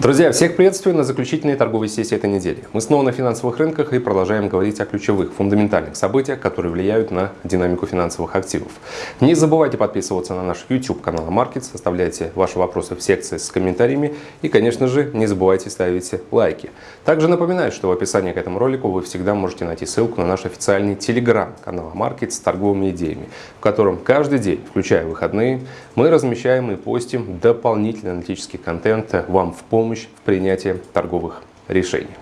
Друзья, всех приветствую на заключительной торговой сессии этой недели. Мы снова на финансовых рынках и продолжаем говорить о ключевых, фундаментальных событиях, которые влияют на динамику финансовых активов. Не забывайте подписываться на наш YouTube канал Markets, оставляйте ваши вопросы в секции с комментариями и, конечно же, не забывайте ставить лайки. Также напоминаю, что в описании к этому ролику вы всегда можете найти ссылку на наш официальный телеграм-канал Markets с торговыми идеями, в котором каждый день, включая выходные, мы размещаем и постим дополнительный аналитический контент вам в помощь помощь в принятии торговых решений.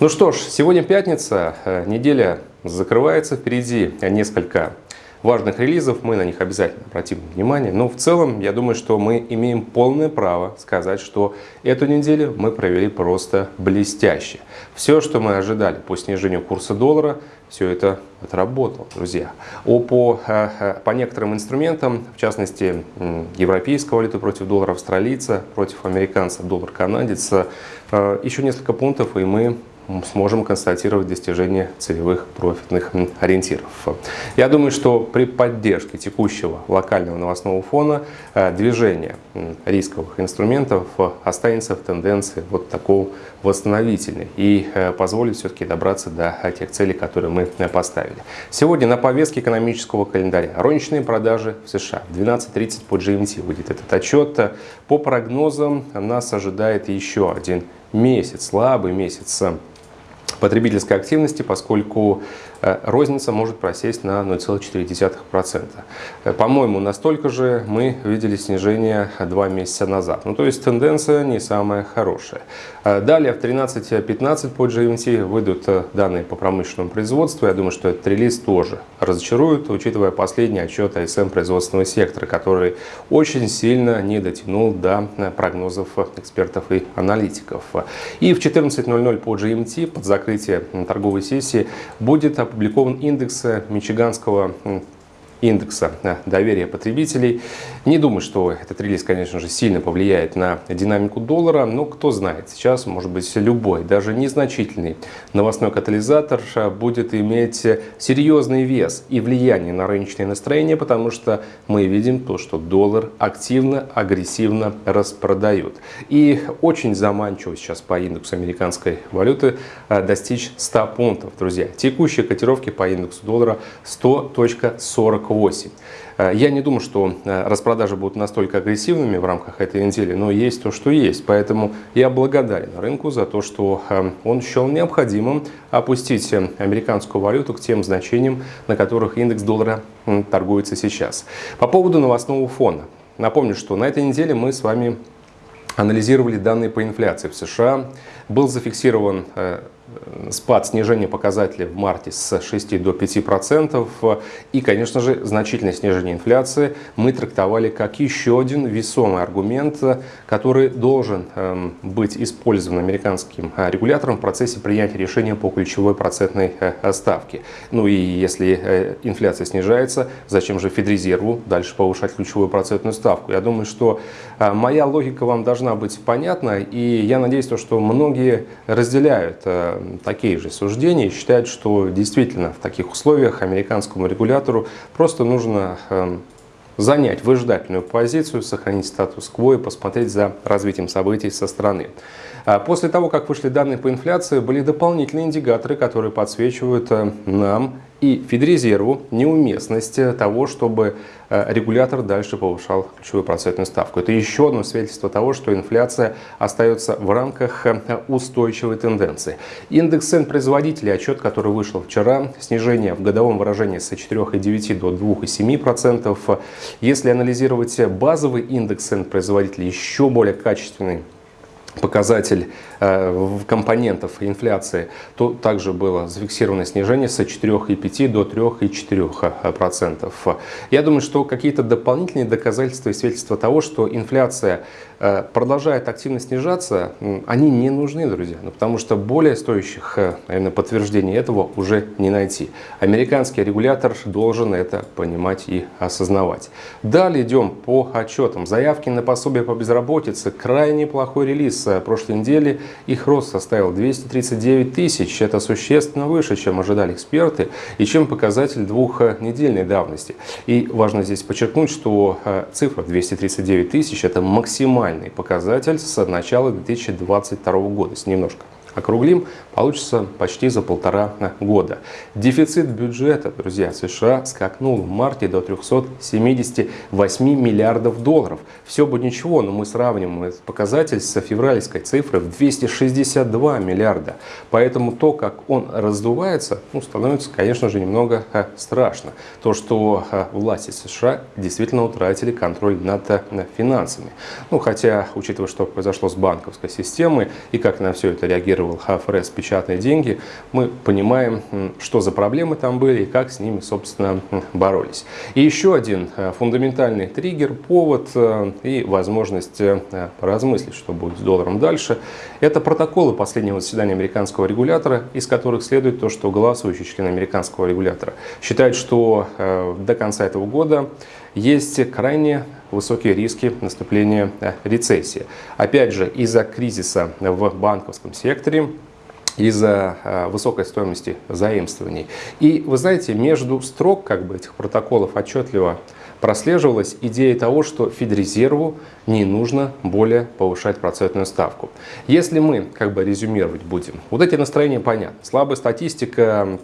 Ну что ж, сегодня пятница, э, неделя закрывается, впереди несколько важных релизов, мы на них обязательно обратим внимание. Но в целом, я думаю, что мы имеем полное право сказать, что эту неделю мы провели просто блестяще. Все, что мы ожидали по снижению курса доллара, все это отработало, друзья. О, по, э, э, по некоторым инструментам, в частности, европейская валюта против доллара австралийца, против американца, доллар канадец, э, еще несколько пунктов, и мы сможем констатировать достижение целевых профитных ориентиров. Я думаю, что при поддержке текущего локального новостного фона э, движение рисковых инструментов останется в тенденции вот такого восстановительной и э, позволит все-таки добраться до тех целей, которые мы э, поставили. Сегодня на повестке экономического календаря розничные продажи в США. В 12.30 по GMT выйдет этот отчет. По прогнозам нас ожидает еще один месяц, слабый месяц потребительской активности, поскольку розница может просесть на 0,4%. Э, по-моему, настолько же мы видели снижение два месяца назад. Ну, то есть тенденция не самая хорошая. Э, далее в 13.15 по GMT выйдут данные по промышленному производству. Я думаю, что этот релиз тоже разочарует, учитывая последний отчет АСМ производственного сектора, который очень сильно не дотянул до прогнозов экспертов и аналитиков. И в 14.00 по GMT под закрытие торговой сессии будет опубликован индекс Мичиганского индекса доверия потребителей. Не думаю, что этот релиз, конечно же, сильно повлияет на динамику доллара, но кто знает, сейчас, может быть, любой, даже незначительный новостной катализатор будет иметь серьезный вес и влияние на рыночные настроения, потому что мы видим то, что доллар активно, агрессивно распродают. И очень заманчиво сейчас по индексу американской валюты а, достичь 100 пунктов, друзья. Текущие котировки по индексу доллара 100.48 8. Э, я не думаю, что э, распродажи будут настолько агрессивными в рамках этой недели, но есть то, что есть. Поэтому я благодарен рынку за то, что э, он счел необходимым опустить американскую валюту к тем значениям, на которых индекс доллара торгуется сейчас. По поводу новостного фона. Напомню, что на этой неделе мы с вами анализировали данные по инфляции в США. Был зафиксирован спад снижения показателей в марте с 6 до 5 процентов и, конечно же, значительное снижение инфляции мы трактовали как еще один весомый аргумент, который должен эм, быть использован американским э, регулятором в процессе принятия решения по ключевой процентной э, ставке. Ну и если э, инфляция снижается, зачем же Федрезерву дальше повышать ключевую процентную ставку? Я думаю, что моя логика вам должна быть понятна, и я надеюсь, что многие разделяют такие же суждения и считают, что действительно в таких условиях американскому регулятору просто нужно эм, занять выжидательную позицию, сохранить статус-кво и посмотреть за развитием событий со стороны. А после того, как вышли данные по инфляции, были дополнительные индикаторы, которые подсвечивают э, нам и Федрезерву неуместность того, чтобы э, регулятор дальше повышал ключевую процентную ставку. Это еще одно свидетельство того, что инфляция остается в рамках э, устойчивой тенденции. Индекс цен производителей, отчет, который вышел вчера, снижение в годовом выражении с 4,9 до 2,7%. Если анализировать базовый индекс цен производителей, еще более качественный показатель э, компонентов инфляции, то также было зафиксировано снижение с 4,5 до 3,4%. Я думаю, что какие-то дополнительные доказательства и свидетельства того, что инфляция э, продолжает активно снижаться, они не нужны, друзья, ну, потому что более стоящих э, наверное, подтверждений этого уже не найти. Американский регулятор должен это понимать и осознавать. Далее идем по отчетам. Заявки на пособие по безработице. Крайне плохой релиз с прошлой недели их рост составил 239 тысяч. Это существенно выше, чем ожидали эксперты и чем показатель двухнедельной давности. И важно здесь подчеркнуть, что цифра 239 тысяч – это максимальный показатель с начала 2022 года, с немножко округлим, получится почти за полтора года. Дефицит бюджета, друзья, США скакнул в марте до 378 миллиардов долларов. Все бы ничего, но мы сравним этот показатель с февральской цифрой в 262 миллиарда. Поэтому то, как он раздувается, ну, становится, конечно же, немного а, страшно. То, что а, власти США действительно утратили контроль над а, финансами. Ну, хотя, учитывая, что произошло с банковской системой и как на все это регулировал ФРС печатные деньги, мы понимаем, что за проблемы там были и как с ними, собственно, боролись. И еще один э, фундаментальный триггер, повод э, и возможность э, поразмыслить, что будет с долларом дальше, это протоколы последнего заседания американского регулятора, из которых следует то, что голосующие члены американского регулятора считают, что до конца этого года есть крайне высокие риски наступления рецессии. Опять же, из-за кризиса в банковском секторе, из-за э, высокой стоимости заимствований. И вы знаете, между строк как бы, этих протоколов отчетливо прослеживалась идея того, что Федрезерву не нужно более повышать процентную ставку. Если мы как бы резюмировать будем, вот эти настроения понятны. Слабая статистика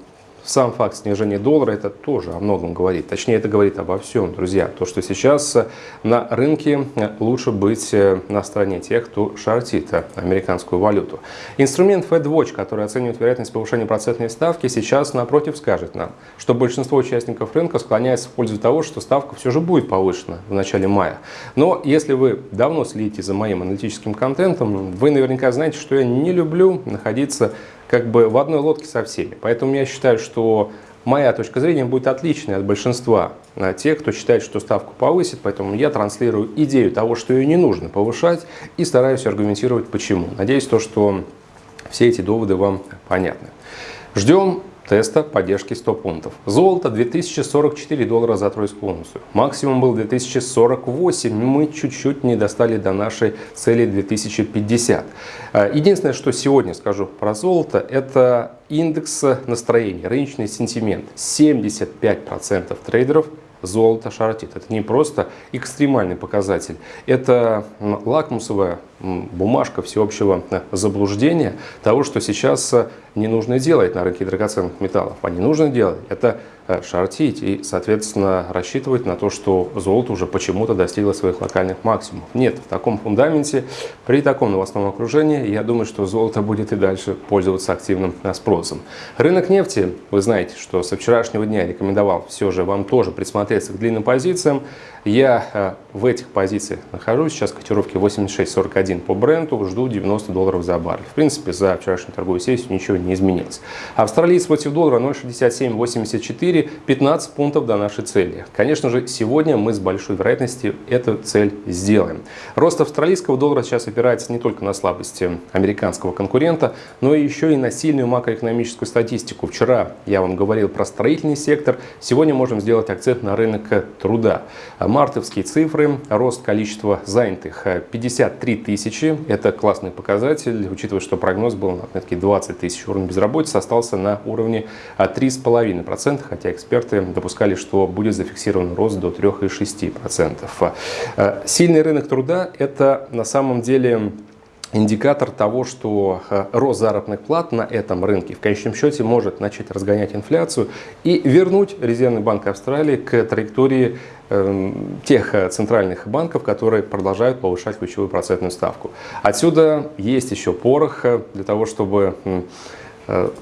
сам факт снижения доллара это тоже о многом говорит. Точнее, это говорит обо всем, друзья. То, что сейчас э, на рынке э, лучше быть э, на стороне тех, кто шортит американскую валюту. Инструмент FedWatch, который оценивает вероятность повышения процентной ставки, сейчас напротив скажет нам, что большинство участников рынка склоняется в пользу того, что ставка все же будет повышена в начале мая. Но если вы давно следите за моим аналитическим контентом, вы наверняка знаете, что я не люблю находиться как бы в одной лодке со всеми. Поэтому я считаю, что моя точка зрения будет отличной от большинства а, тех, кто считает, что ставку повысит. Поэтому я транслирую идею того, что ее не нужно повышать и стараюсь аргументировать почему. Надеюсь, то, что все эти доводы вам понятны. Ждем теста поддержки 100 пунктов. Золото 2044 доллара за тройскую унцию. Максимум был 2048. Мы чуть-чуть не достали до нашей цели 2050. А, единственное, что сегодня скажу про золото, это индекс настроения, рыночный сентимент. 75% трейдеров золото шортит. Это не просто экстремальный показатель, это лакмусовая бумажка всеобщего э, заблуждения того, что сейчас э, не нужно делать на рынке драгоценных металлов. А не нужно делать это э, шортить и, соответственно, рассчитывать на то, что золото уже почему-то достигло своих локальных максимумов. Нет, в таком фундаменте, при таком новостном окружении, я думаю, что золото будет и дальше пользоваться активным спросом. Рынок нефти, вы знаете, что со вчерашнего дня рекомендовал все же вам тоже присмотреться к длинным позициям. Я в этих позициях нахожусь, сейчас котировки 86.41 1 по бренду, жду 90 долларов за баррель. В принципе, за вчерашнюю торговую сессию ничего не изменилось. Австралиец против доллара 0,6784, 15 пунктов до нашей цели. Конечно же, сегодня мы с большой вероятностью эту цель сделаем. Рост австралийского доллара сейчас опирается не только на слабости американского конкурента, но еще и на сильную макроэкономическую статистику. Вчера я вам говорил про строительный сектор, сегодня можем сделать акцент на рынок труда. Мартовские цифры, рост количества занятых 53 тысячи тысячи. Это классный показатель, учитывая, что прогноз был на отметке 20 тысяч. Уровень безработицы остался на уровне 3,5%, хотя эксперты допускали, что будет зафиксирован рост до 3,6%. Э, сильный рынок труда – это на самом деле индикатор того, что э, рост заработных плат на этом рынке в конечном счете может начать разгонять инфляцию и вернуть Резервный банк Австралии к траектории эм, тех э, центральных банков, которые продолжают повышать ключевую процентную ставку. Отсюда есть еще порох э, для того, чтобы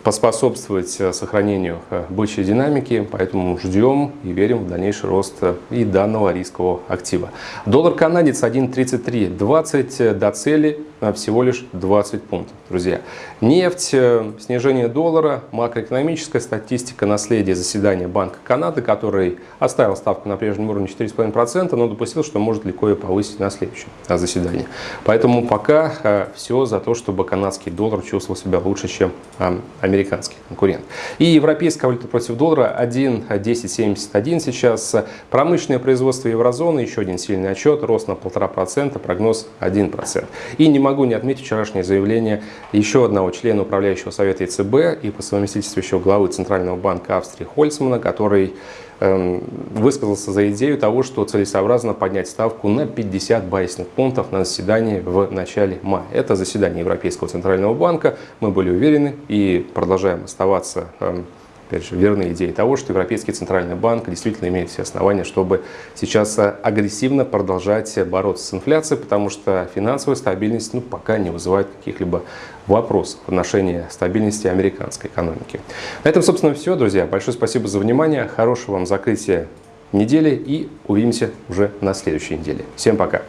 поспособствовать э, сохранению э, бычьей динамики, поэтому ждем и верим в дальнейший рост и данного рискового актива. Доллар канадец 1.3320 до цели всего лишь 20 пунктов, друзьья. Нефть, снижение доллара, макроэкономическая статистика, наследие заседания Банка Канады, который оставил ставку на прежнем уровне 4,5%, но допустил, что может легко ее повысить на следующем заседании. Поэтому пока все за то, чтобы канадский доллар чувствовал себя лучше, чем американский конкурент. И европейская валюта против доллара 1.1071 сейчас. Промышленное производство еврозоны, еще один сильный отчет, рост на 1,5%, прогноз 1%. И не могу не отметить вчерашнее заявление еще одного члена управляющего совета ЕЦБ и по совместительству еще главы Центрального банка Австрии Хольцмана, который высказался за идею того, что целесообразно поднять ставку на 50 базисных пунктов на заседании в начале мая. Это заседание Европейского Центрального банка. Мы были уверены и продолжаем оставаться эм, опять же, верны идее того, что Европейский Центральный Банк действительно имеет все основания, чтобы сейчас э, агрессивно продолжать бороться с инфляцией, потому что финансовая стабильность ну, пока не вызывает каких-либо вопросов в отношении стабильности американской экономики. На этом, собственно, все, друзья. Большое спасибо за внимание, хорошего вам закрытия недели и увидимся уже на следующей неделе. Всем пока!